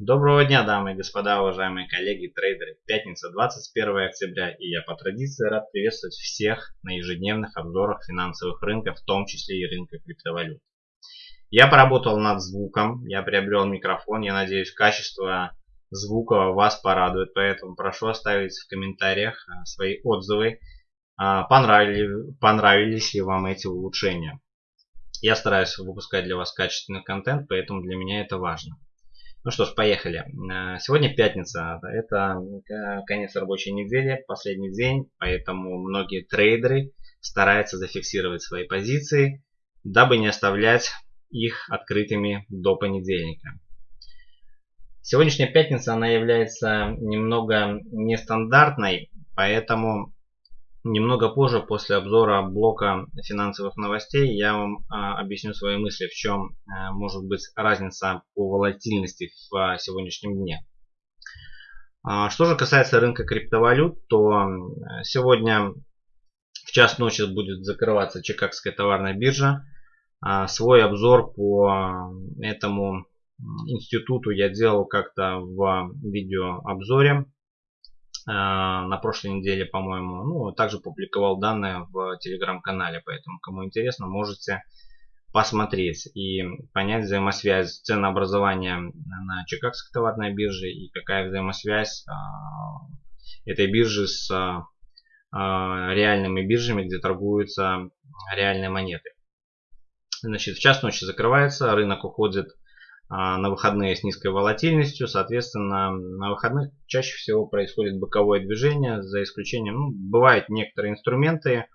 Доброго дня, дамы и господа, уважаемые коллеги, трейдеры. Пятница, 21 октября, и я по традиции рад приветствовать всех на ежедневных обзорах финансовых рынков, в том числе и рынка криптовалют. Я поработал над звуком, я приобрел микрофон, я надеюсь, качество звука вас порадует, поэтому прошу оставить в комментариях а, свои отзывы, а, понравились, понравились ли вам эти улучшения. Я стараюсь выпускать для вас качественный контент, поэтому для меня это важно. Ну что ж, поехали. Э, сегодня пятница. Это э, конец рабочей недели, последний день, поэтому многие трейдеры стараются зафиксировать свои позиции, дабы не оставлять их открытыми до понедельника. Сегодняшняя пятница, она является немного нестандартной, поэтому Немного позже, после обзора блока финансовых новостей, я вам а, объясню свои мысли, в чем а, может быть разница по волатильности в а, сегодняшнем дне. А, что же касается рынка криптовалют, то сегодня в час ночи будет закрываться Чикагская товарная биржа. Свой обзор по этому институту я делал как-то в видеообзоре Э, на прошлой неделе, по-моему. Ну, также публиковал данные в телеграм-канале, поэтому кому интересно, можете посмотреть и понять взаимосвязь ценообразования на Чикагской товарной бирже и какая взаимосвязь э, этой биржи с э, реальными биржами, где торгуются реальные монеты. Значит, в час ночи закрывается, рынок уходит на выходные с низкой волатильностью. Соответственно, на выходных чаще всего происходит боковое движение, за исключением, ну, бывают некоторые инструменты,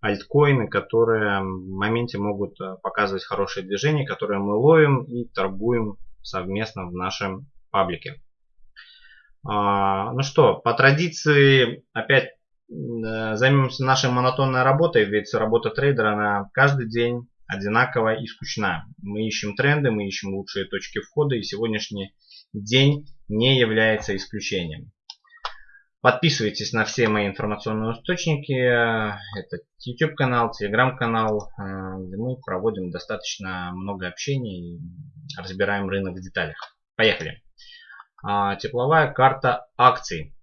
альткоины, которые в моменте могут э, показывать хорошее движение, которые мы ловим и торгуем совместно в нашем паблике. А, ну что, по традиции опять э, займемся нашей монотонной работой, ведь работа трейдера на каждый день одинаково и скучна. Мы ищем тренды, мы ищем лучшие точки входа, и сегодняшний день не является исключением. Подписывайтесь на все мои информационные источники. Это YouTube канал, Telegram канал, где мы проводим достаточно много общения и разбираем рынок в деталях. Поехали. А, тепловая карта акций.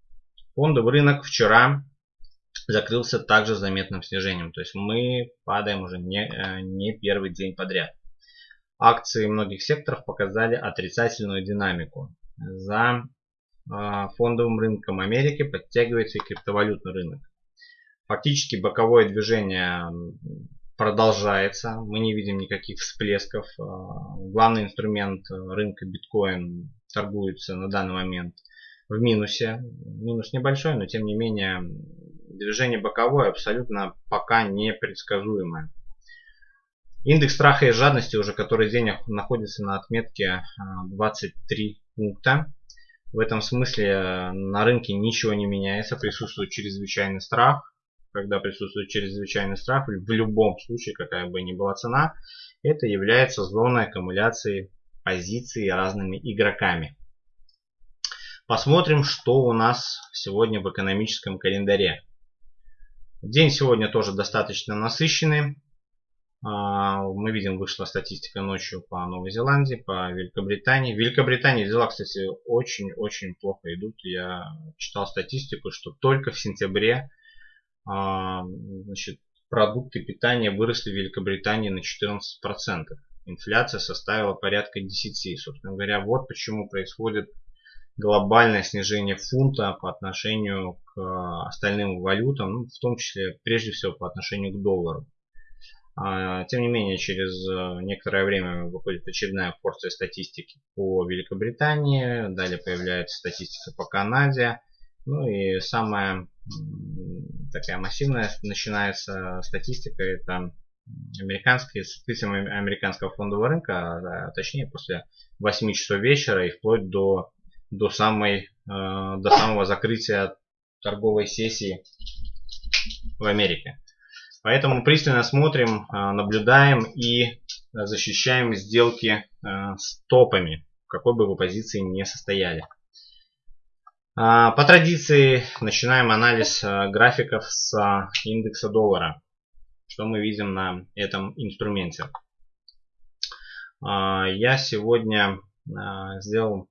Фондовый рынок вчера закрылся также заметным снижением. То есть мы падаем уже не, э, не первый день подряд. Акции многих секторов показали отрицательную динамику. За э, фондовым рынком Америки подтягивается и криптовалютный рынок. Фактически боковое движение продолжается. Мы не видим никаких всплесков. Э, главный инструмент рынка биткоин торгуется на данный момент в минусе. Минус небольшой, но тем не менее Движение боковое абсолютно пока непредсказуемое. Индекс страха и жадности уже который день находится на отметке 23 а, пункта. В этом смысле э, на рынке ничего не меняется, присутствует чрезвычайный страх. Когда присутствует чрезвычайный страх, в любом случае, какая бы ни была цена, это является зоной аккумуляции позиций разными игроками. Посмотрим, что у нас сегодня в экономическом календаре. День сегодня тоже достаточно насыщенный. А, мы видим, вышла статистика ночью по Новой Зеландии, по Великобритании. В Великобритании дела, кстати, очень-очень плохо идут. Я читал статистику, что только в сентябре а, значит, продукты питания выросли в Великобритании на 14%. Инфляция составила порядка 10%. Собственно говоря, вот почему происходит глобальное снижение фунта по отношению к э, остальным валютам, ну, в том числе прежде всего по отношению к доллару. А, тем не менее, через э, некоторое время выходит очередная порция статистики по Великобритании, далее появляется статистика по Канаде, ну и самая такая массивная начинается статистика, это американские, соответственно, американского фондового рынка, а точнее после 8 часов вечера и вплоть до до, самой, э, до самого закрытия торговой сессии в Америке. Поэтому пристально смотрим, э, наблюдаем и защищаем сделки э, с топами, в какой бы вы позиции не состояли. По традиции начинаем анализ графиков с индекса доллара. Что мы видим на этом инструменте. Я сегодня сделал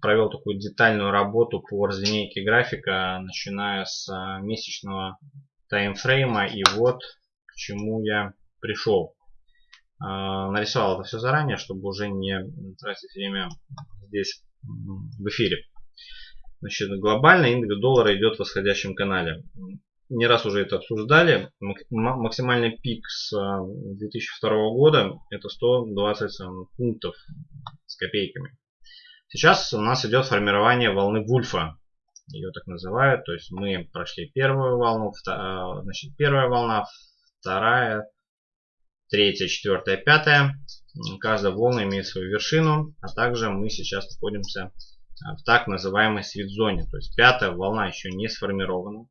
провел такую детальную работу по разлинейке графика, начиная с а, месячного таймфрейма. И вот к чему я пришел. А, нарисовал это все заранее, чтобы уже не тратить время здесь в эфире. Значит, глобально индекс доллара идет в восходящем канале. Не раз уже это обсуждали. Максимальный пик с 2002 а, года это 120 пунктов с копейками. Сейчас у нас идет формирование волны Вульфа. Ее так называют. То есть мы прошли первую волну, а, значит, первая волна, вторая, третья, четвертая, пятая. Каждая волна имеет свою вершину, а также мы сейчас находимся а, в так называемой свит-зоне. То есть пятая волна еще не сформирована.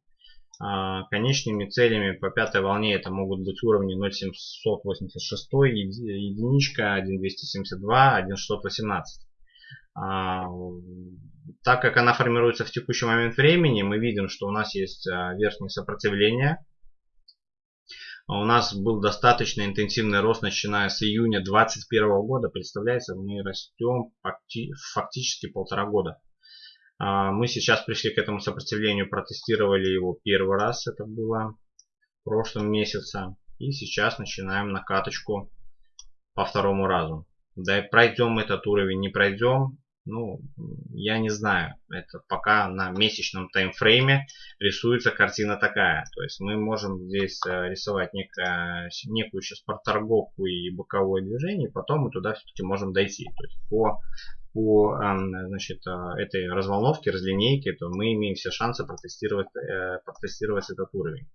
А, конечными целями по пятой волне это могут быть уровни 0,786, единичка, 1,272, 1,618. А, так как она формируется в текущий момент времени, мы видим, что у нас есть а, верхнее сопротивление. У нас был достаточно интенсивный рост, начиная с июня 2021 года. Представляете, мы растем фактически полтора года. А, мы сейчас пришли к этому сопротивлению, протестировали его первый раз, это было в прошлом месяце. И сейчас начинаем накаточку по второму разу. Да и пройдем этот уровень, не пройдем, ну, я не знаю. Это пока на месячном таймфрейме рисуется картина такая. То есть мы можем здесь э, рисовать некое, некую сейчас проторговку и боковое движение, и потом мы туда все-таки можем дойти. То есть по, по эм, значит, э, этой разволновке, разлинейке, то мы имеем все шансы протестировать, э, протестировать этот уровень.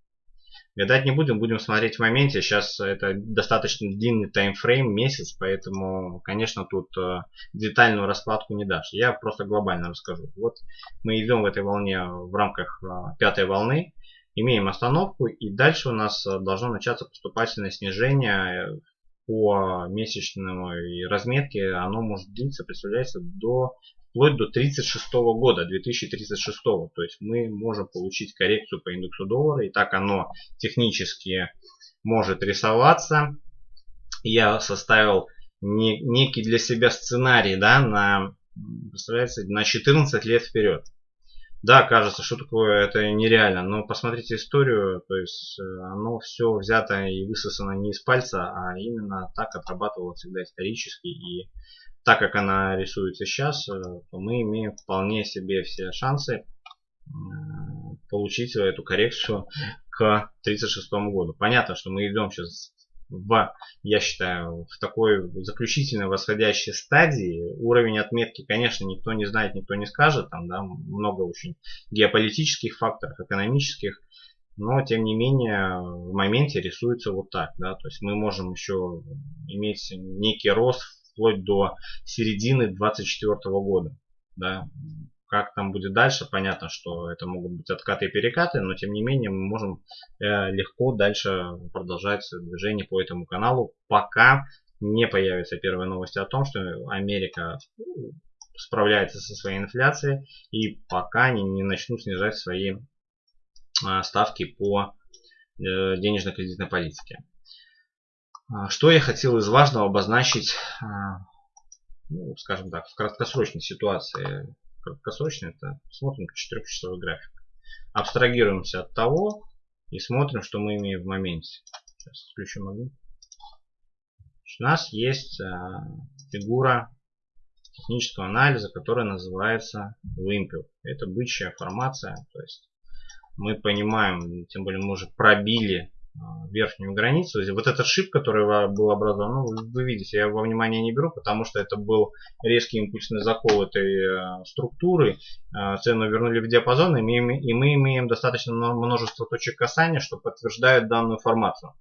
Гадать не будем, будем смотреть в моменте. Сейчас это достаточно длинный таймфрейм, месяц, поэтому, конечно, тут э, детальную раскладку не дашь. Я просто глобально расскажу. Вот мы идем в этой волне в рамках э, пятой волны, имеем остановку, и дальше у нас э, должно начаться поступательное снижение по месячной разметке. Оно может длиться, представляется, до вплоть до 36 года, 2036. То есть мы можем получить коррекцию по индексу доллара. И так оно технически может рисоваться. Я составил не, некий для себя сценарий да, на, представляете, на 14 лет вперед. Да, кажется, что такое это нереально, но посмотрите историю, то есть э, оно все взято и высосано не из пальца, а именно так отрабатывалось всегда исторически и так как она рисуется сейчас, э, то мы имеем вполне себе все шансы э, получить эту коррекцию к 36 году. Понятно, что мы идем сейчас в, я считаю, в такой заключительной восходящей стадии. Уровень отметки, конечно, никто не знает, никто не скажет. Там да, много очень геополитических факторов, экономических. Но, тем не менее, в моменте рисуется вот так. Да, то есть мы можем еще иметь некий рост вплоть до середины 24 года. Да. Как там будет дальше, понятно, что это могут быть откаты и перекаты, но тем не менее мы можем э, легко дальше продолжать движение по этому каналу, пока не появятся первые новости о том, что Америка справляется со своей инфляцией и пока не, не начнут снижать свои э, ставки по э, денежно-кредитной политике. А, что я хотел из важного обозначить, а, ну, скажем так, в краткосрочной ситуации. Краткосрочно это смотрим 4-часовой график. Абстрагируемся от того и смотрим, что мы имеем в моменте. Сейчас включим огонь. У нас есть а, фигура технического анализа, которая называется вымпел. Это бычья формация. То есть мы понимаем, тем более мы уже пробили верхнюю границу. Вот этот шип, который был образован, ну, вы видите, я его внимание не беру, потому что это был резкий импульсный закол этой э, структуры. Э, цену вернули в диапазон, и мы, и мы имеем достаточно множество точек касания, что подтверждает данную формацию.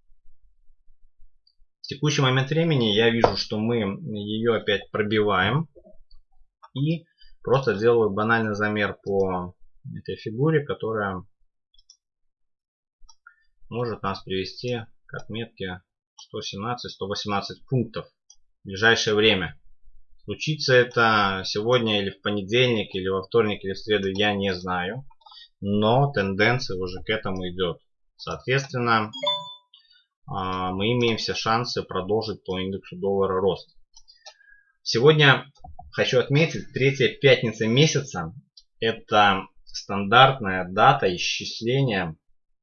В текущий момент времени я вижу, что мы ее опять пробиваем. И просто делаю банальный замер по этой фигуре, которая может нас привести к отметке 117-118 пунктов в ближайшее время. Случится это сегодня или в понедельник, или во вторник, или в среду, я не знаю. Но тенденция уже к этому идет. Соответственно, а, мы имеем все шансы продолжить по индексу доллара рост. Сегодня хочу отметить, третья пятница месяца – это стандартная дата исчисления,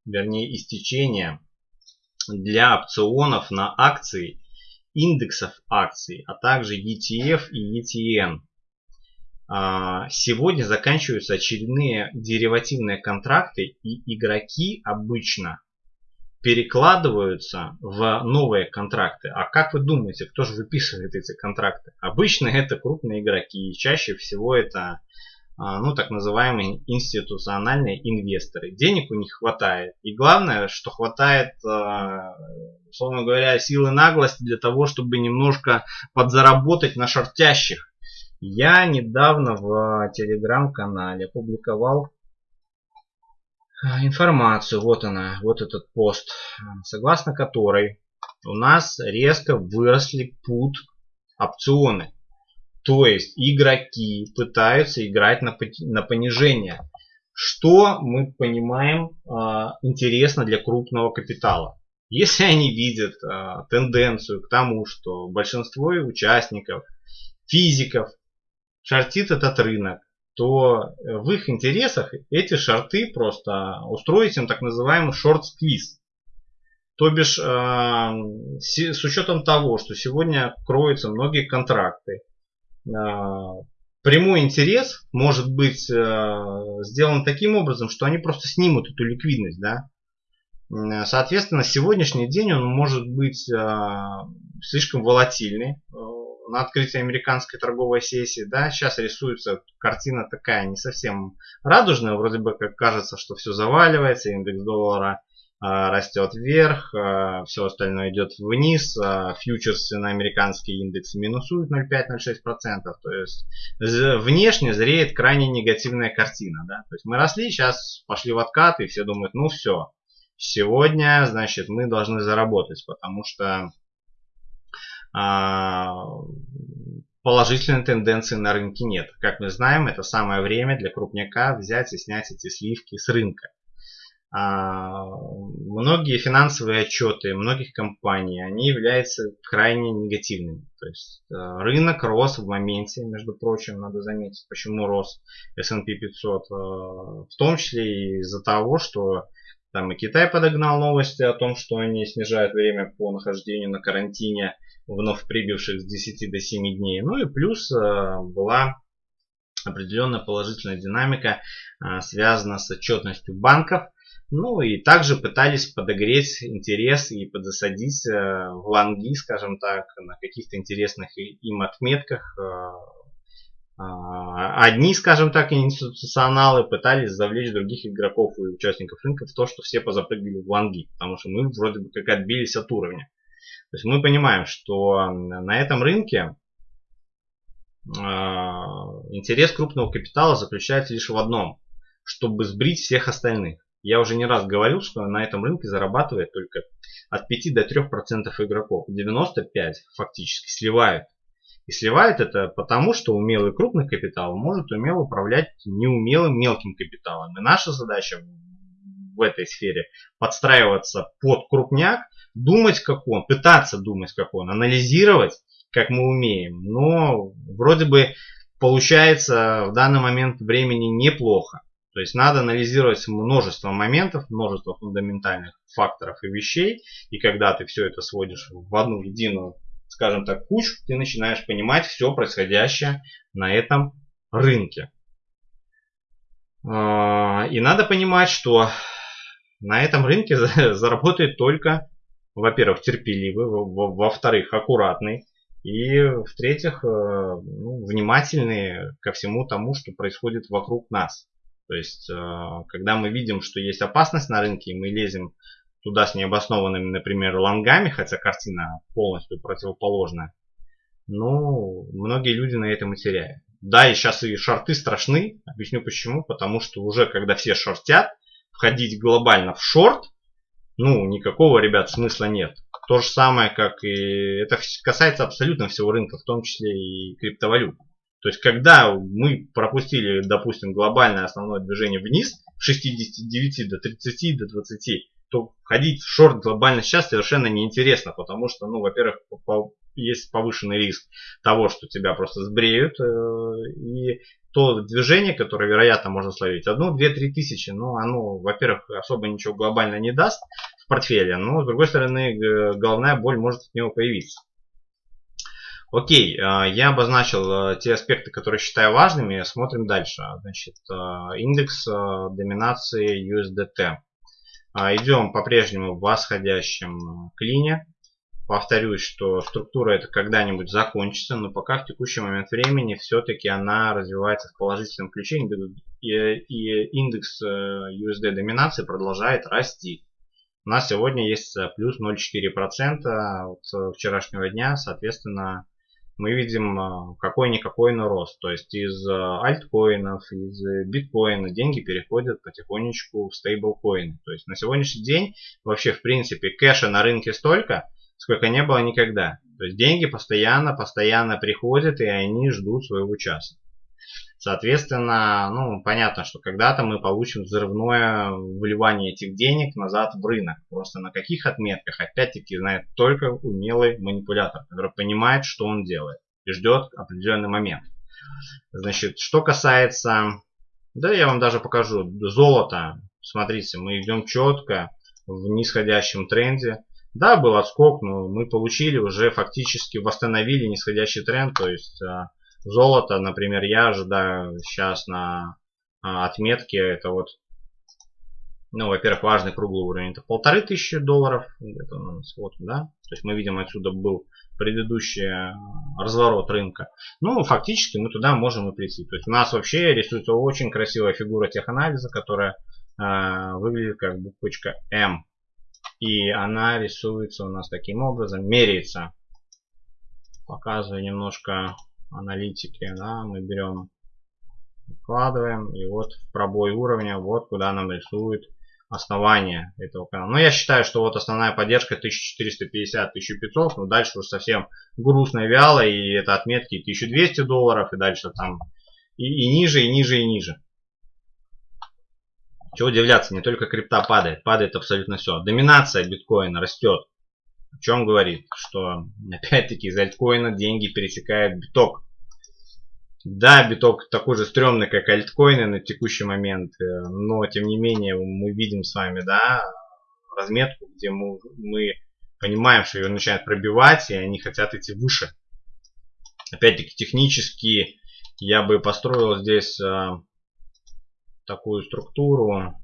вернее истечения для опционов на акции, индексов акций, а также ETF и ETN. А, сегодня заканчиваются очередные деривативные контракты и игроки обычно перекладываются в новые контракты. А как вы думаете, кто же выписывает эти контракты? Обычно это крупные игроки. Чаще всего это ну, так называемые институциональные инвесторы. Денег у них хватает. И главное, что хватает, а, условно говоря, силы наглости для того, чтобы немножко подзаработать на шортящих. Я недавно в телеграм-канале опубликовал а, информацию, вот она, вот этот пост, согласно которой у нас резко выросли пут опционы. То есть игроки пытаются играть на, на понижение. Что мы понимаем э, интересно для крупного капитала? Если они видят э, тенденцию к тому, что большинство участников, физиков шортит этот рынок, то в их интересах эти шорты просто устроить им так называемый шорт-сквиз. То бишь, э, с учетом того, что сегодня кроются многие контракты, прямой интерес может быть э, сделан таким образом, что они просто снимут эту ликвидность. Да? Соответственно, сегодняшний день он может быть слишком волатильный на открытии американской торговой сессии, да, сейчас рисуется картина такая не совсем радужная, вроде бы как кажется, что все заваливается, индекс доллара а, растет вверх, а, все остальное идет вниз, а, фьючерсы на американский индекс минусуют 0,5-0,6%, то есть внешне зреет крайне негативная картина, да, то есть мы росли, сейчас пошли в откат и все думают, ну все, сегодня, значит, мы должны заработать, потому что а, положительной тенденции на рынке нет. Как мы знаем, это самое время для крупняка взять и снять эти сливки с рынка. А, многие финансовые отчеты многих компаний, они являются крайне негативными. То есть э, рынок рос в моменте, между прочим, надо заметить, почему рос S&P 500, э, в том числе из-за того, что там и Китай подогнал новости о том, что они снижают время по нахождению на карантине, вновь прибывших с 10 до 7 дней. Ну и плюс э, была определенная положительная динамика, связана с отчетностью банков. Ну и также пытались подогреть интерес и подзасадить э, в лонги, скажем так, на каких-то интересных им отметках. Одни, скажем так, институционалы пытались завлечь других игроков и участников рынка в то, что все позапрыгали в лонги, потому что мы вроде бы как отбились от уровня. То есть мы понимаем, что на этом рынке а, интерес крупного капитала заключается лишь в одном, чтобы сбрить всех остальных. Я уже не раз говорил, что на этом рынке зарабатывает только от 5 до 3% игроков. 95 фактически сливают. И сливает это потому, что умелый крупный капитал может умело управлять неумелым мелким капиталом. И наша задача в этой сфере подстраиваться под крупняк думать как он, пытаться думать как он, анализировать как мы умеем. Но вроде бы получается в данный момент времени неплохо. То есть надо анализировать множество моментов, множество фундаментальных факторов и вещей. И когда ты все это сводишь в одну единую, скажем так, кучу, ты начинаешь понимать все происходящее на этом рынке. А, и надо понимать, что на этом рынке заработает только во-первых, терпеливый, во-вторых, аккуратный, и в-третьих, э, ну, внимательный ко всему тому, что происходит вокруг нас. То есть, э, когда мы видим, что есть опасность на рынке, и мы лезем туда с необоснованными, например, лонгами, хотя картина полностью противоположная, ну, многие люди на этом и теряют. Да, и сейчас и шорты страшны. Объясню почему. Потому что уже когда все шортят, входить глобально в шорт ну, никакого, ребят, смысла нет. То же самое, как и... Это касается абсолютно всего рынка, в том числе и криптовалют. То есть, когда мы пропустили, допустим, глобальное основное движение вниз, с 69 до 30, до 20, то входить в шорт глобально сейчас совершенно неинтересно, потому что, ну, во-первых, есть повышенный риск того, что тебя просто сбреют. И то движение, которое, вероятно, можно словить, одну, две, три тысячи, ну, оно, во-первых, особо ничего глобально не даст в портфеле, но, с другой стороны, головная боль может от него появиться. Окей, а, я обозначил а, те аспекты, которые считаю важными. Смотрим дальше. Значит, а, индекс доминации USDT. Идем по-прежнему в восходящем клине. Повторюсь, что структура это когда-нибудь закончится, но пока в текущий момент времени все-таки она развивается в положительном ключе. И индекс USD доминации продолжает расти. У нас сегодня есть плюс 0,4% от вчерашнего дня, соответственно, мы видим а, какой-никакой но рост. То есть из а, альткоинов, из биткоина деньги переходят потихонечку в стейблкоины. То есть на сегодняшний день вообще в принципе кэша на рынке столько, сколько не было никогда. То есть деньги постоянно, постоянно приходят и они ждут своего часа. Соответственно, ну, понятно, что когда-то мы получим взрывное вливание этих денег назад в рынок. Просто на каких отметках, опять-таки, знает только умелый манипулятор, который понимает, что он делает и ждет определенный момент. Значит, что касается, да, я вам даже покажу, золото. Смотрите, мы идем четко в нисходящем тренде. Да, был отскок, но мы получили уже фактически восстановили нисходящий тренд, то есть а, Золото, например, я ожидаю сейчас на а, отметке, это вот, ну, во-первых, важный круглый уровень, это полторы тысячи долларов, это у нас вот, да, то есть мы видим отсюда был предыдущий а, разворот рынка. Ну, фактически мы туда можем и прийти. То есть у нас вообще рисуется очень красивая фигура теханализа, которая э, выглядит как буквочка М. И она рисуется у нас таким образом, меряется. Показываю немножко аналитики, да, мы берем, вкладываем, и вот в пробой уровня, вот куда нам рисует основание этого канала. Но я считаю, что вот основная поддержка 1450-1500, но дальше уже совсем грустно, вяло, и это отметки 1200 долларов, и дальше там и, и ниже, и ниже, и ниже. Чего удивляться, не только крипта падает, падает абсолютно все. Доминация биткоина растет. О чем говорит? Что опять-таки из альткоина деньги пересекают биток. Да, биток такой же стрёмный, как альткоины на текущий момент, э, но тем не менее мы видим с вами, да, разметку, где мы, мы понимаем, что ее начинают пробивать, и они хотят идти выше. Опять-таки технически я бы построил здесь э, такую структуру,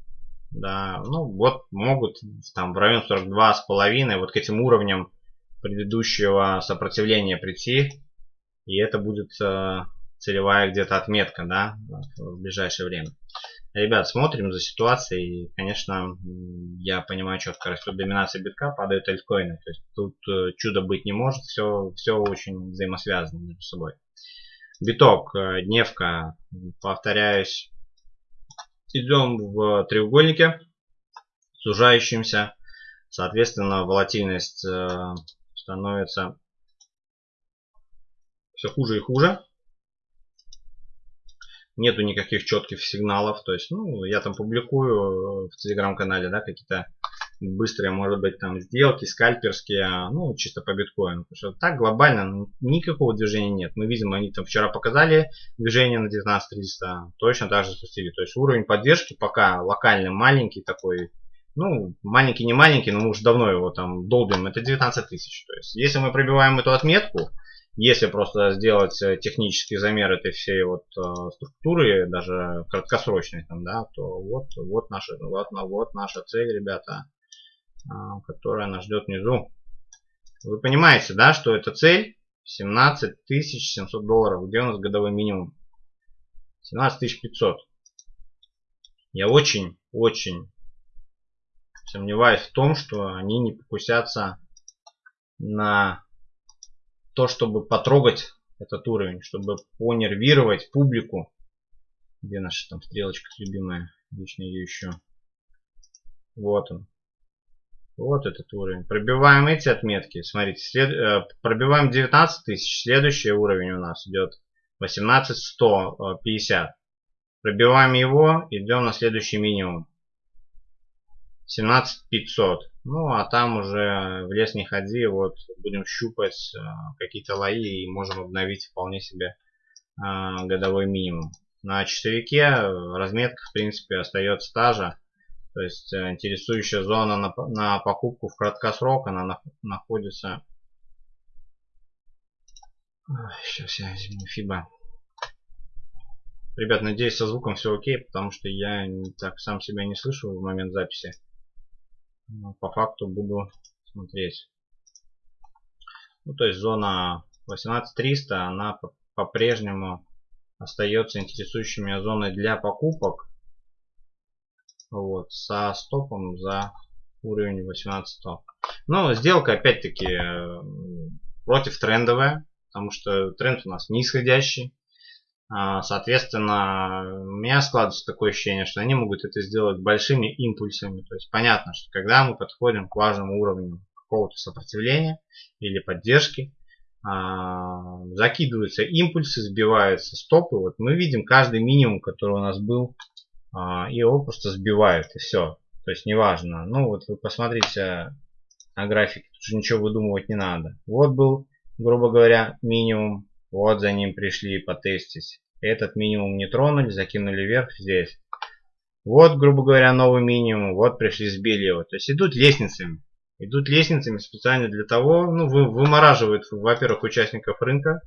да, ну вот могут там в район 42 с половиной вот к этим уровням предыдущего сопротивления прийти и это будет э, целевая где-то отметка да в ближайшее время. Ребят смотрим за ситуацией конечно я понимаю четко растет доминация битка падают альткоины то есть тут э, чудо быть не может все все очень взаимосвязано между собой. Биток э, дневка повторяюсь идем в треугольнике сужающимся. Соответственно, волатильность э, становится все хуже и хуже. Нету никаких четких сигналов. То есть, ну, я там публикую в телеграм-канале, да, какие-то быстрые, может быть, там сделки, скальперские, ну, чисто по биткоину. Потому что так глобально ну, никакого движения нет. Мы видим, они там вчера показали движение на 19300, точно так же спустили. То есть уровень поддержки пока локально маленький такой, ну, маленький, не маленький, но мы уже давно его там долбим, это 19 тысяч. То есть, если мы пробиваем эту отметку, если просто сделать э, технический замер этой всей вот э, структуры, даже краткосрочной, там, да, то вот, вот, наша, вот, вот наша цель, ребята. А, которая нас ждет внизу. Вы понимаете, да, что эта цель 17 700 долларов. Где у нас годовой минимум? 17 500. Я очень, очень сомневаюсь в том, что они не покусятся на то, чтобы потрогать этот уровень, чтобы понервировать публику. Где наша там стрелочка любимая? Лично ее еще. Вот он. Вот этот уровень. Пробиваем эти отметки. Смотрите, след... Э, пробиваем 19 тысяч. Следующий уровень у нас идет 18 150. Пробиваем его, идем на следующий минимум. 17500. Ну, а там уже в лес не ходи, вот будем щупать э, какие-то лои и можем обновить вполне себе э, годовой минимум. На часовике разметка, в принципе, остается та же. То есть э, интересующая зона на, на покупку в краткосрок, она на, находится... Сейчас я возьму FIBA. Ребят, надеюсь, со звуком все окей, потому что я так сам себя не слышу в момент записи. Но по факту буду смотреть. Ну, то есть зона 18300, она по-прежнему остается интересующей меня зоной для покупок. Вот, со стопом за уровень 18100. Но сделка опять-таки э, против трендовая, потому что тренд у нас нисходящий. А, соответственно, у меня складывается такое ощущение, что они могут это сделать большими импульсами. То есть понятно, что когда мы подходим к важному уровню какого-то сопротивления или поддержки, а, закидываются импульсы, сбиваются стопы. Вот мы видим каждый минимум, который у нас был, и его просто сбивают, и все. То есть неважно. Ну вот вы посмотрите на графике, тут же ничего выдумывать не надо. Вот был, грубо говоря, минимум вот за ним пришли потестить. Этот минимум не тронули, закинули вверх здесь. Вот, грубо говоря, новый минимум. Вот пришли, сбили его. То есть идут лестницами. Идут лестницами специально для того, ну, вы, вымораживают, во-первых, участников рынка.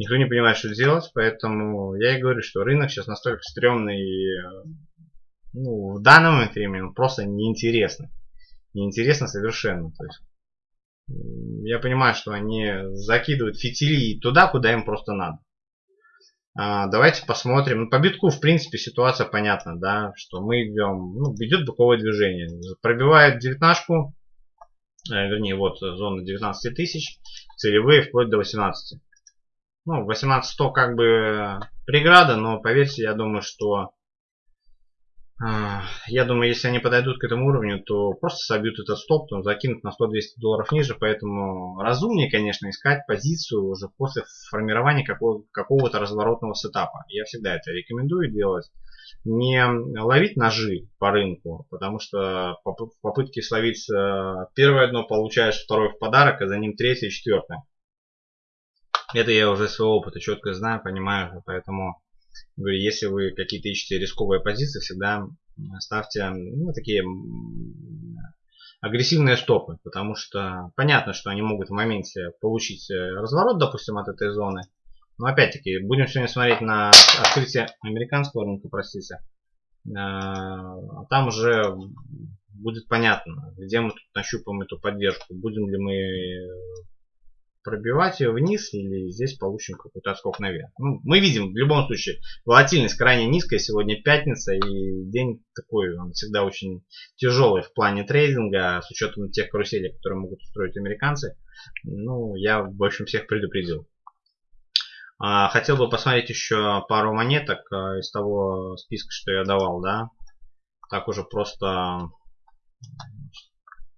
Никто не понимает, что делать, поэтому я и говорю, что рынок сейчас настолько стрёмный, ну, в данный момент времени он просто неинтересный. Неинтересно совершенно. То есть я понимаю, что они закидывают фитили туда, куда им просто надо. А, давайте посмотрим. Ну, по битку, в принципе, ситуация понятна, да, что мы идем, ну, идет боковое движение. Пробивает девятнашку, э, вернее, вот зона 19 тысяч, целевые вплоть до 18. Ну, 18 100 как бы преграда, но поверьте, я думаю, что а, я думаю, если они подойдут к этому уровню, то просто собьют этот стоп, то закинут на 100-200 долларов ниже. Поэтому разумнее, конечно, искать позицию уже после формирования какого-то разворотного сетапа. Я всегда это рекомендую делать. Не ловить ножи по рынку, потому что в попытке словить э, первое дно получаешь второе в подарок, а за ним третье и четвертое. Это я уже своего опыта четко знаю, понимаю, поэтому Говорю, если вы какие-то ищете рисковые позиции, всегда ставьте ну, такие агрессивные стопы, потому что понятно, что они могут в моменте получить э, разворот, допустим, от этой зоны. Но опять-таки, будем сегодня смотреть на открытие американского рынка, простите. Э, а там уже будет понятно, где мы тут нащупаем эту поддержку. Будем ли мы пробивать ее вниз или здесь получим какой-то отскок наверх. Ну, мы видим в любом случае волатильность крайне низкая. Сегодня пятница и день такой, он всегда очень тяжелый в плане трейдинга с учетом тех каруселей, которые могут устроить американцы. Ну, я в общем всех предупредил. А, хотел бы посмотреть еще пару монеток а, из того списка, что я давал, да. Так уже просто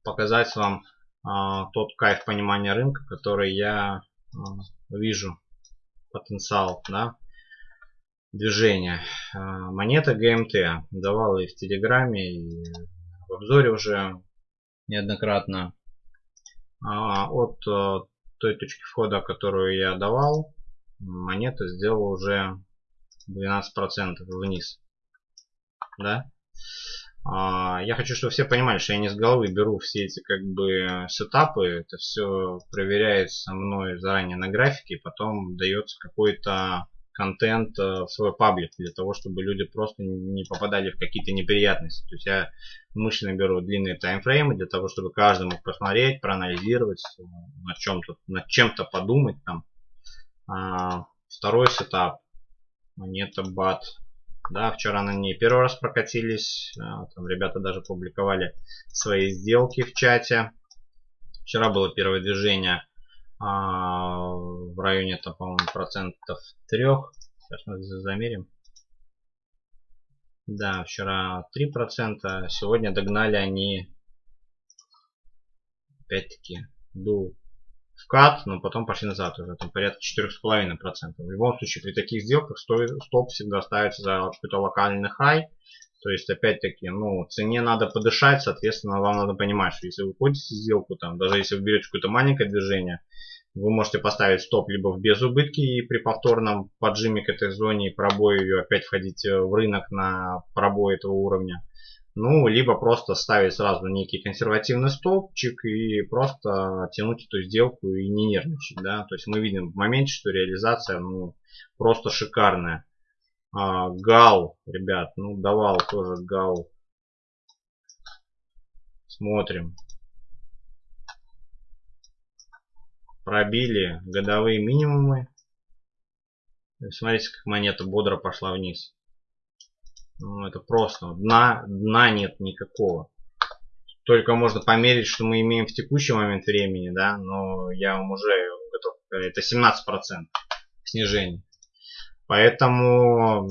показать вам тот кайф понимания рынка, который я а, вижу потенциал да, движения. А, монета ГМТ давал и в Телеграме, и в обзоре уже неоднократно. От той точки входа, которую я давал, монета сделала уже 12% вниз. Да? А, я хочу, чтобы все понимали, что я не с головы беру все эти как бы сетапы. Это все проверяется мной заранее на графике, и потом дается какой-то контент э, в свой паблик для того, чтобы люди просто не попадали в какие-то неприятности. То есть я мысленно беру длинные таймфреймы для того, чтобы каждый мог посмотреть, проанализировать, э, над чем-то, над чем-то подумать там. А, второй сетап. Монета BAT да, вчера на ней первый раз прокатились. А, там ребята даже публиковали свои сделки в чате. Вчера было первое движение а, в районе, там, по-моему, процентов трех. Сейчас мы замерим. Да, вчера 3%. Сегодня догнали они опять-таки был вкат, но потом пошли назад уже, там порядка 4,5%. В любом случае, при таких сделках стоп всегда ставится за какой-то локальный хай, То есть, опять-таки, ну, цене надо подышать, соответственно, вам надо понимать, что если вы входите в сделку, там, даже если вы берете какое-то маленькое движение, вы можете поставить стоп либо в безубытки и при повторном поджиме к этой зоне и пробое ее опять входить в рынок на пробой этого уровня. Ну, либо просто ставить сразу некий консервативный стопчик и просто тянуть эту сделку и не нервничать. Да? То есть мы видим в моменте, что реализация ну, просто шикарная. А, гал, ребят, ну давал тоже гал. Смотрим. Пробили годовые минимумы. Смотрите, как монета бодро пошла вниз. Ну, это просто. Дна, дна нет никакого. Только можно померить, что мы имеем в текущий момент времени, да, но я вам уже готов Это 17% снижения. Поэтому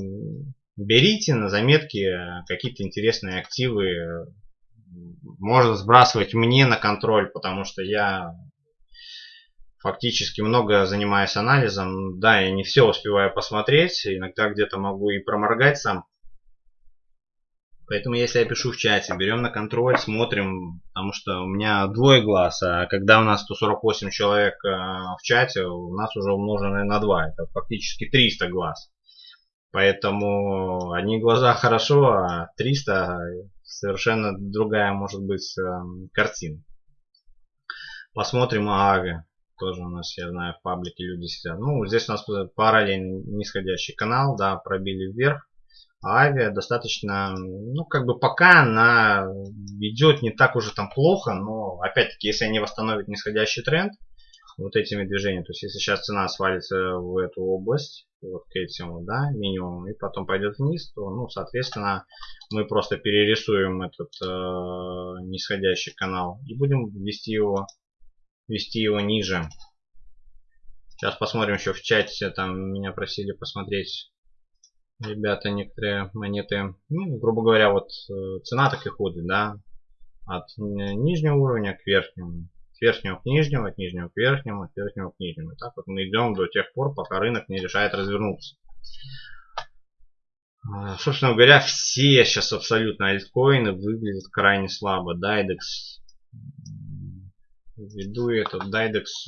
берите на заметки какие-то интересные активы. Можно сбрасывать мне на контроль, потому что я фактически много занимаюсь анализом. Да, я не все успеваю посмотреть. Иногда где-то могу и проморгать сам. Поэтому если я пишу в чате, берем на контроль, смотрим, потому что у меня двое глаз, а когда у нас 148 человек э, в чате, у нас уже умноженное на 2, это фактически 300 глаз. Поэтому одни глаза хорошо, а 300 совершенно другая может быть э, картина. Посмотрим Ааве. Тоже у нас, я знаю, в паблике люди сидят. Ну, здесь у нас параллельно нисходящий канал, да, пробили вверх авиа достаточно, ну, как бы пока она идет не так уже там плохо, но, опять-таки, если они восстановят нисходящий тренд, вот этими движениями, то есть, если сейчас цена свалится в эту область, вот к этим, да, минимум, и потом пойдет вниз, то, ну, соответственно, мы просто перерисуем этот э, нисходящий канал и будем ввести его, вести его ниже. Сейчас посмотрим еще в чате, там меня просили посмотреть ребята некоторые монеты, ну, грубо говоря, вот э, цена так и ходит, да, от нижнего уровня к верхнему, от верхнего к нижнему, от нижнего к верхнему, от верхнего к нижнему. Так вот мы идем до тех пор, пока рынок не решает развернуться. А, собственно говоря, все сейчас абсолютно альткоины выглядят крайне слабо. Дайдекс, ввиду этого, Дайдекс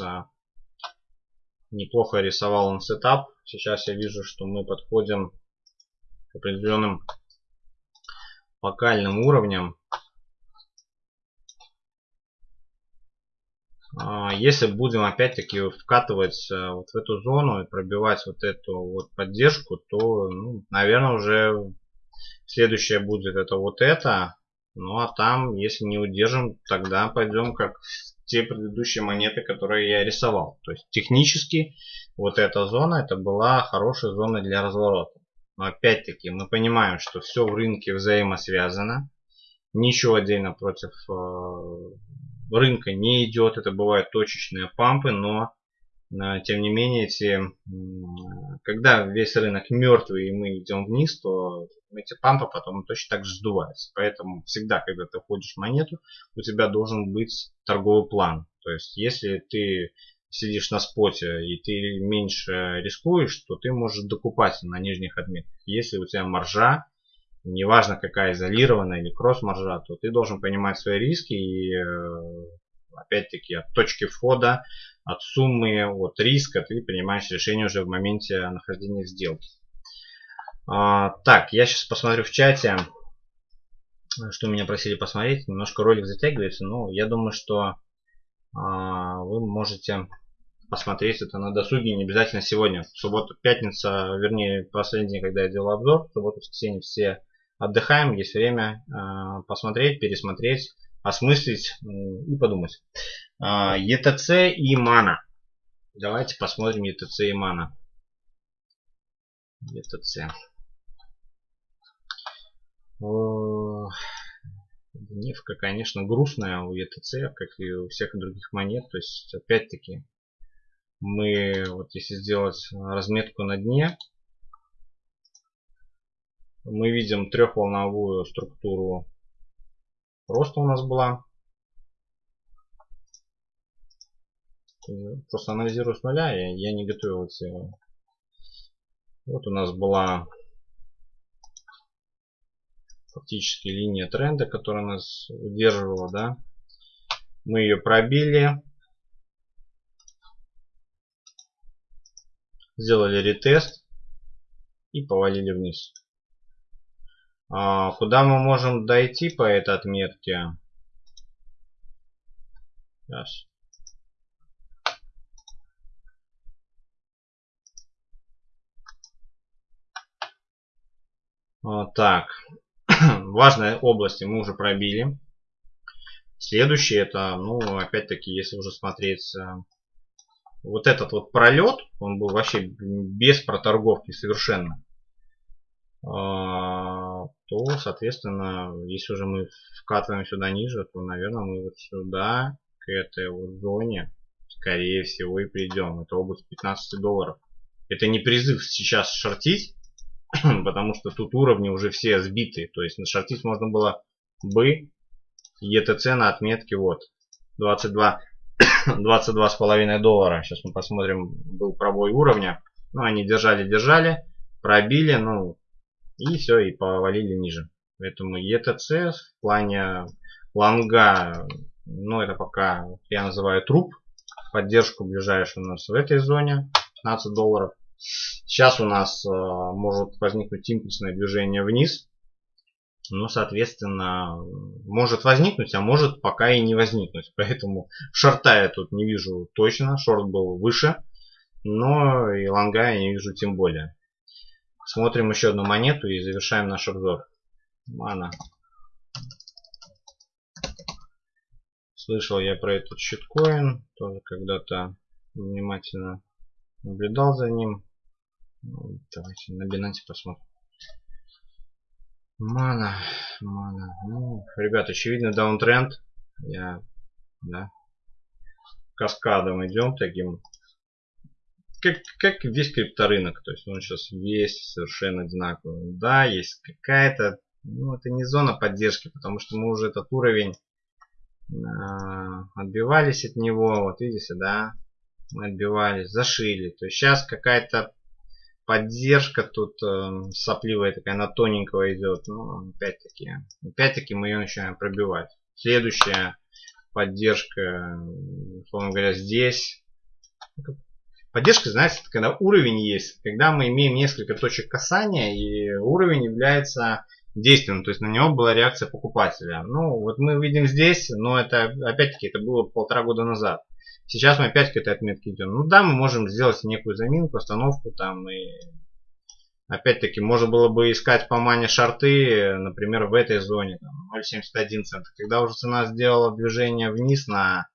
неплохо рисовал он сетап. Сейчас я вижу, что мы подходим определенным локальным уровнем. А, если будем опять-таки вкатывать э, вот в эту зону и пробивать вот эту вот поддержку, то, ну, наверное, уже следующее будет это вот это. Ну а там, если не удержим, тогда пойдем как те предыдущие монеты, которые я рисовал. То есть технически вот эта зона, это была хорошая зона для разворота. Но опять-таки мы понимаем, что все в рынке взаимосвязано. Ничего отдельно против э, рынка не идет. Это бывают точечные пампы, но э, тем не менее, эти, когда весь рынок мертвый и мы идем вниз, то эти пампы потом точно так же сдуваются. Поэтому всегда, когда ты входишь в монету, у тебя должен быть торговый план. То есть, если ты сидишь на споте и ты меньше рискуешь, то ты можешь докупать на нижних отметках. Если у тебя маржа, неважно какая изолированная или кросс-маржа, то ты должен понимать свои риски и э, опять-таки от точки входа, от суммы, от риска ты принимаешь решение уже в моменте нахождения сделки. А, так, я сейчас посмотрю в чате, что меня просили посмотреть. Немножко ролик затягивается, но я думаю, что а, вы можете посмотреть это на досуге, не обязательно сегодня. В субботу, пятница, вернее, последний день, когда я делал обзор, в субботу, воскресенье все отдыхаем, есть время э, посмотреть, пересмотреть, осмыслить и подумать. Э, ETC и мана. Давайте посмотрим ETC и мана. ETC. Нефка, конечно, грустная у ETC, как и у всех других монет. То есть, опять-таки, мы, вот если сделать разметку на дне, мы видим трехволновую структуру роста у нас была. Просто анализирую с нуля, я, я не готовился. Вот у нас была фактически линия тренда, которая нас удерживала, да. Мы ее пробили. Сделали ретест и повалили вниз. А, куда мы можем дойти по этой отметке? Сейчас. Вот так. Важные области мы уже пробили. Следующее это, ну, опять-таки, если уже смотреть э, вот этот вот пролет, он был вообще без проторговки совершенно, а, то, соответственно, если уже мы вкатываем сюда ниже, то, наверное, мы вот сюда, к этой вот зоне, скорее всего, и придем. Это область 15 долларов. Это не призыв сейчас шортить, потому что тут уровни уже все сбиты. То есть на шортить можно было бы ETC на отметке вот 22 22 с половиной доллара. Сейчас мы посмотрим, был пробой уровня. Ну, они держали, держали, пробили, ну, и все, и повалили ниже. Поэтому ETC в плане лонга, ну, это пока я называю труп. Поддержку ближайшую у нас в этой зоне 15 долларов. Сейчас у нас э, может возникнуть импульсное движение вниз. Ну, соответственно, может возникнуть, а может пока и не возникнуть. Поэтому шорта я тут не вижу точно. Шорт был выше. Но и лонга я не вижу тем более. Смотрим еще одну монету и завершаем наш обзор. Мана. Слышал я про этот щиткоин. Тоже когда-то внимательно наблюдал за ним. Ну, давайте на Binance посмотрим. Мана, мана. Ну, ребят, очевидно даунтренд. Я, да, каскадом идем таким. Как, как весь крипторынок. То есть он сейчас весь совершенно одинаковый. Да, есть какая-то, ну это не зона поддержки, потому что мы уже этот уровень э, отбивались от него. Вот видите, да, мы отбивались, зашили. То есть сейчас какая-то поддержка тут э, сопливая такая, на тоненького идет. Ну, опять-таки, опять-таки мы ее начинаем пробивать. Следующая поддержка, условно говоря, здесь. Поддержка, знаете, это когда уровень есть, когда мы имеем несколько точек касания, и уровень является действенным, то есть на него была реакция покупателя. Ну, вот мы видим здесь, но это, опять-таки, это было полтора года назад. Сейчас мы опять к этой отметке идем. Ну да, мы можем сделать некую заминку, остановку там и опять-таки можно было бы искать по мане шарты, например, в этой зоне 0.71 цента. Когда уже цена сделала движение вниз на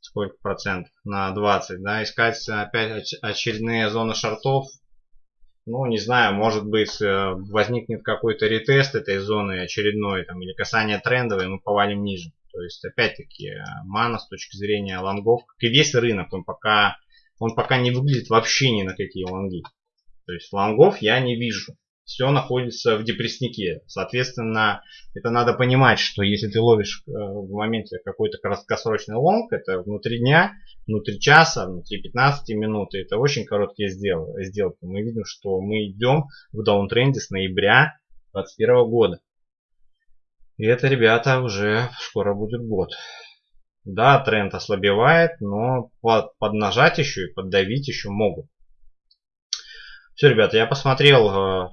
сколько процентов? На 20, да, искать опять очередные зоны шартов. Ну, не знаю, может быть, э, возникнет какой-то ретест этой зоны очередной, там, или касание трендовой, мы повалим ниже. То есть, опять-таки, мана с точки зрения лонгов, как и весь рынок, он пока, он пока не выглядит вообще ни на какие лонги. То есть, лонгов я не вижу. Все находится в депресснике. Соответственно, это надо понимать, что если ты ловишь э, в моменте какой-то краткосрочный лонг, это внутри дня, внутри часа, внутри 15 минут, это очень короткие сделки. Мы видим, что мы идем в даунтренде с ноября 2021 года. И это, ребята, уже скоро будет год. Да, тренд ослабевает, но под, поднажать еще и поддавить еще могут. Все, ребята, я посмотрел э,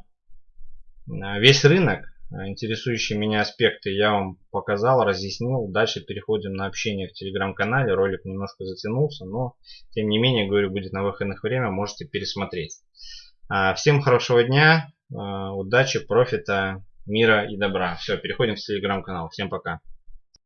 весь рынок. Интересующие меня аспекты я вам показал, разъяснил. Дальше переходим на общение в телеграм-канале. Ролик немножко затянулся, но тем не менее, говорю, будет на выходных время, можете пересмотреть. А, всем хорошего дня, э, удачи, профита мира и добра. Все, переходим в телеграм-канал. Всем пока.